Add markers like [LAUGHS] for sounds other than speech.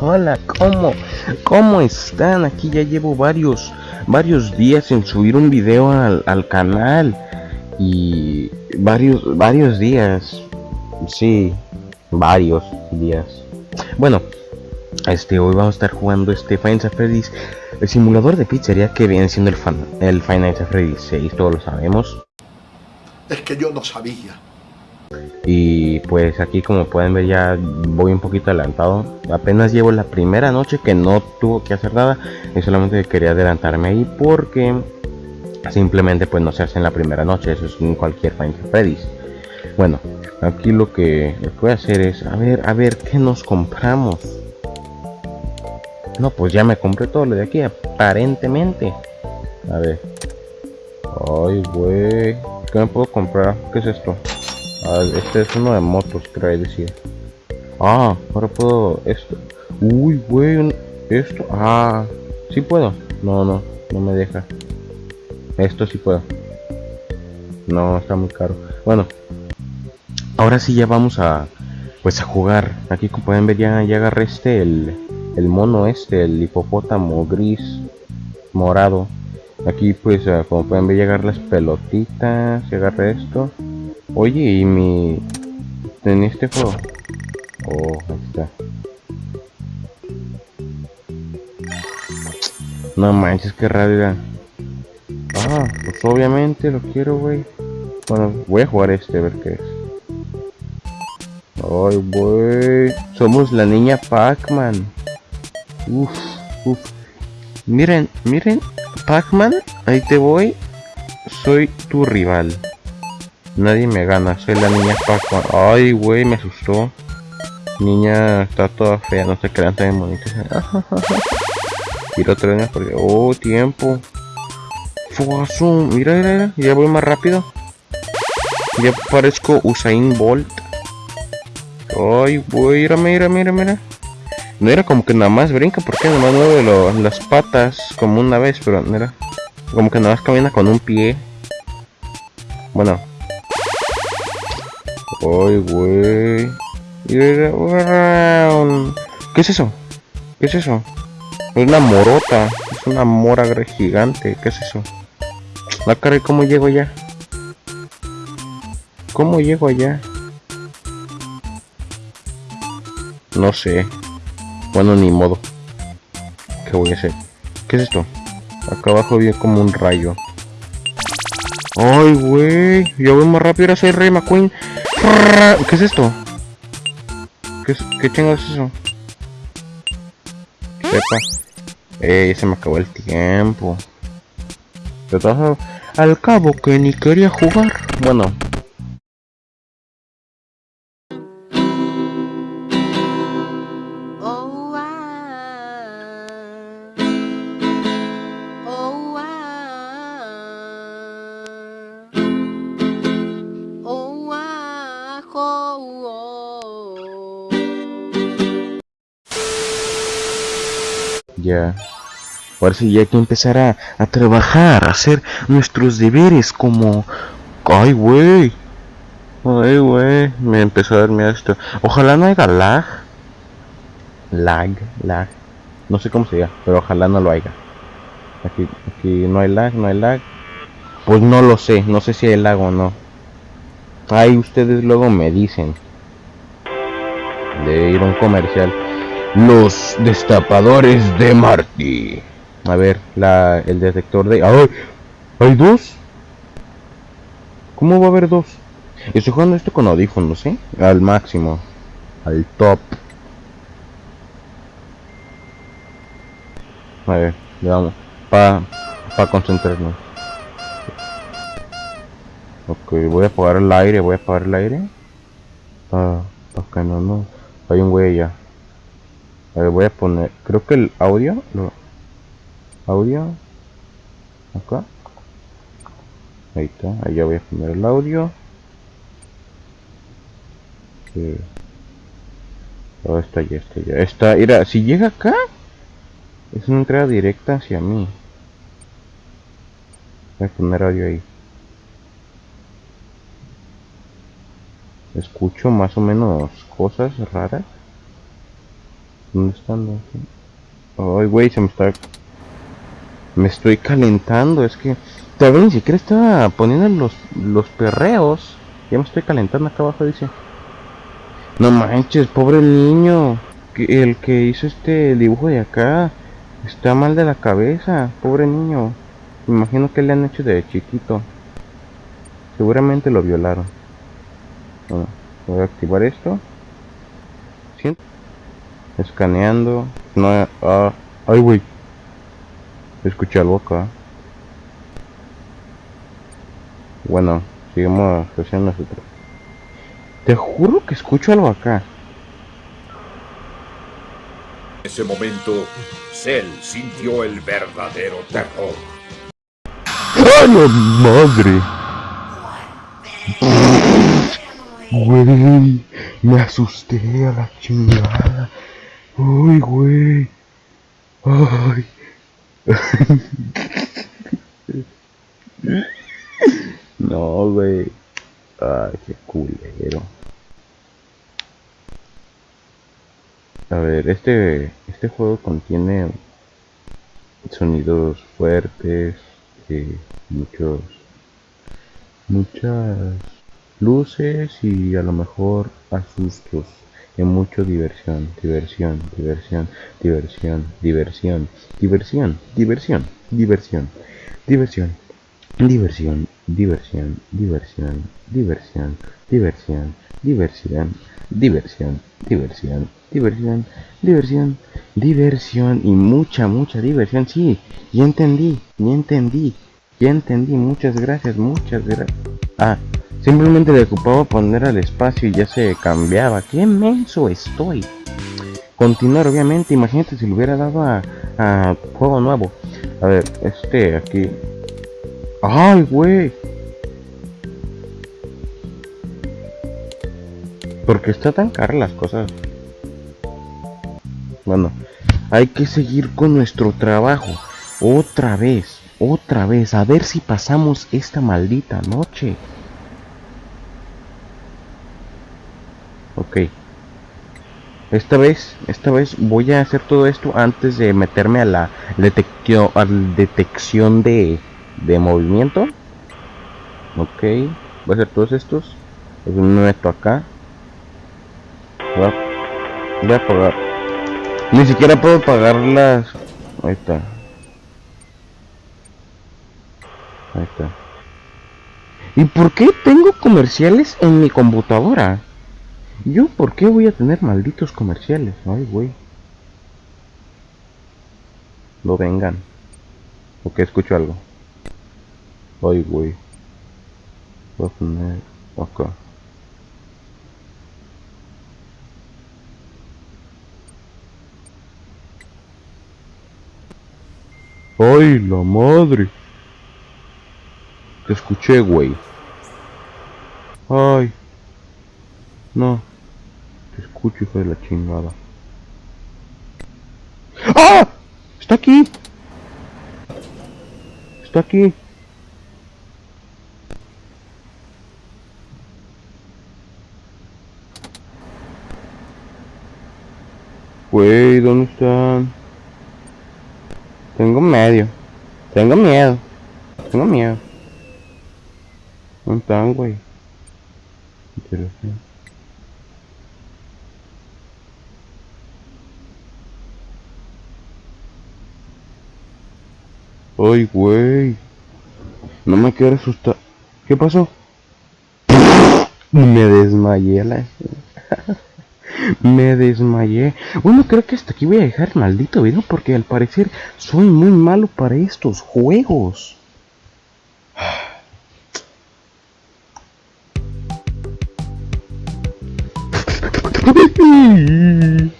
Hola, ¿cómo? ¿Cómo están? Aquí ya llevo varios, varios días en subir un video al, al canal. Y varios, varios días. Sí, varios días. Bueno, este, hoy vamos a estar jugando este Final Freddy's, el simulador de pizzería que viene siendo el, fan, el Final Fantasy Freddy 6, todos lo sabemos. Es que yo no sabía. Y pues aquí como pueden ver ya voy un poquito adelantado. Apenas llevo la primera noche que no tuvo que hacer nada. Y solamente quería adelantarme ahí porque simplemente pues no se hace en la primera noche. Eso es en cualquier Final Freddy's. Bueno, aquí lo que, lo que voy a hacer es a ver, a ver qué nos compramos. No, pues ya me compré todo lo de aquí, aparentemente. A ver. Ay, güey. ¿Qué me puedo comprar? ¿Qué es esto? Ah, este es uno de motos, creo decir. Ah, ahora puedo esto. Uy, güey, esto. Ah, sí puedo. No, no, no me deja. Esto sí puedo. No, está muy caro. Bueno, ahora sí ya vamos a, pues a jugar. Aquí como pueden ver ya, ya agarré este, el, el mono este, el hipopótamo gris morado. Aquí pues ah, como pueden ver llegar las pelotitas, y agarré esto. Oye, y mi... en este juego. Oh, ahí está. No manches, qué raro Ah, pues obviamente lo quiero, güey. Bueno, voy a jugar este, a ver qué es. Ay, güey. Somos la niña Pac-Man. Uf, uf. Miren, miren. Pac-Man, ahí te voy. Soy tu rival. Nadie me gana, soy la niña Pac-Man. Ay, güey, me asustó. Niña está toda fea, no se crean tan bonitas. Otra vez porque. Oh, tiempo. Fuazo, mira, mira, mira, ya voy más rápido. Ya parezco Usain Bolt. Ay, güey, mira, mira, mira, mira. No era como que nada más brinca, porque nada más mueve las patas como una vez, pero mira. Como que nada más camina con un pie. Bueno. Ay, güey. ¿Qué es eso? ¿Qué es eso? Es una morota. Es una mora gigante. ¿Qué es eso? La cara, ¿cómo llego allá? ¿Cómo llego allá? No sé. Bueno, ni modo. ¿Qué voy a hacer? ¿Qué es esto? Acá abajo viene como un rayo. Ay, güey. Yo voy más rápido. Ahora soy Rey McQueen. ¿Qué es esto? ¿Qué, es, qué chingados es eso? Sepa. Eh, se me acabó el tiempo. Pero al cabo que ni quería jugar. Bueno, Ya. Ahora sí, ya hay que empezar a, trabajar, a hacer nuestros deberes como... ¡Ay, güey! ¡Ay, güey! Me empezó a dar miedo esto. Ojalá no haya lag. Lag, lag. No sé cómo se llama, pero ojalá no lo haya. Aquí, aquí no hay lag, no hay lag. Pues no lo sé, no sé si hay lag o no. Ahí ustedes luego me dicen. De ir a un comercial. Los destapadores de Marty. A ver, la, el detector de... ¡Ay! ¿Hay dos? ¿Cómo va a haber dos? Estoy jugando esto con audífonos, ¿eh? Al máximo. Al top. A ver, vamos. Para pa concentrarnos. Ok, voy a apagar el aire, voy a apagar el aire. Ah, ok, no, no. Hay un güey allá. A ver, voy a poner, creo que el audio, no. audio, acá, ahí está, ahí ya voy a poner el audio. Oh, está ya, está ya, está, mira, si llega acá, es una entrada directa hacia mí. Voy a poner audio ahí. Escucho más o menos cosas raras. ¿Dónde están? Ay, güey, se me está... Me estoy calentando, es que... Todavía ni siquiera estaba poniendo los, los perreos. Ya me estoy calentando acá abajo, dice. No manches, pobre niño. El que hizo este dibujo de acá está mal de la cabeza. Pobre niño. Me imagino que le han hecho de chiquito. Seguramente lo violaron. Voy a activar esto. ¿Siento? Escaneando. No, ah, ay, güey. Escuché algo acá. Bueno, sigamos haciendo nosotros. Te juro que escucho algo acá. En ese momento, Cell sintió el verdadero terror. ¡Ay, la madre! Güey, me asusté a la chingada. Uy, güey. Ay. No, güey. Ay, qué culero. A ver, este, este juego contiene sonidos fuertes, eh, muchos, muchas luces y a lo mejor asustos mucho diversión, diversión, diversión, diversión, diversión, diversión, diversión, diversión, diversión, diversión, diversión, diversión, diversión, diversión, diversión, diversión, diversión, diversión, diversión, diversión y mucha, mucha diversión. Sí, ya entendí, ya entendí, ya entendí. Muchas gracias, muchas gracias. Ah, simplemente le ocupaba poner al espacio y ya se cambiaba. ¡Qué menso estoy! Continuar, obviamente. Imagínate si le hubiera dado a, juego nuevo. A ver, este aquí. ¡Ay, güey! Porque está tan cara las cosas. Bueno, hay que seguir con nuestro trabajo. Otra vez, otra vez. A ver si pasamos esta maldita noche. Ok. Esta vez, esta vez voy a hacer todo esto antes de meterme a la detección, a detección de, de movimiento. Ok. Voy a hacer todos estos. Me meto acá. Voy a, voy a apagar. Ni siquiera puedo pagar las. Ahí está. Ahí está. ¿Y por qué tengo comerciales en mi computadora? ¿Yo por qué voy a tener malditos comerciales? Ay, güey. Lo vengan. ¿O que escucho algo? Ay, güey. Voy a poner acá. ¡Ay, la madre! Te escuché, güey. ¡Ay! No. Escucho, hijo de la chingada. ¡Ah! ¡Está aquí! Está aquí. Güey, ¿dónde están? Tengo medio. Tengo miedo. Tengo miedo. ¿Dónde están, güey? Interesante. Ay, güey. No me quiero asustar. ¿Qué pasó? Me desmayé la... [LAUGHS] Me desmayé. Bueno, creo que hasta aquí voy a dejar maldito video porque al parecer soy muy malo para estos juegos. [SIGHS] [LAUGHS]